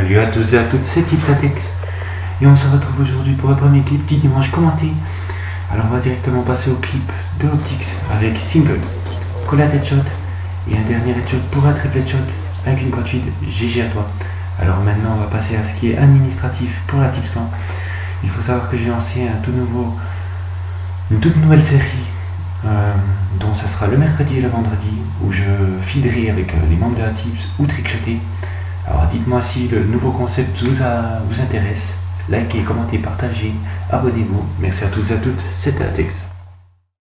Salut à tous et à toutes, c'est Tipsatex et on se retrouve aujourd'hui pour un premier clip du dimanche commenté. Alors on va directement passer au clip de Optics avec Simple, Collate Headshot et un dernier headshot pour un triple headshot avec une gratuite GG à toi. Alors maintenant on va passer à ce qui est administratif pour la Tipscan. Il faut savoir que j'ai lancé un tout nouveau, une toute nouvelle série euh, dont ça sera le mercredi et le vendredi où je fiderai avec euh, les membres de la Tips ou trickshoter. Alors dites-moi si le nouveau concept vous, vous intéresse. Likez, commentez, partagez, abonnez-vous. Merci à tous et à toutes, c'était Atex.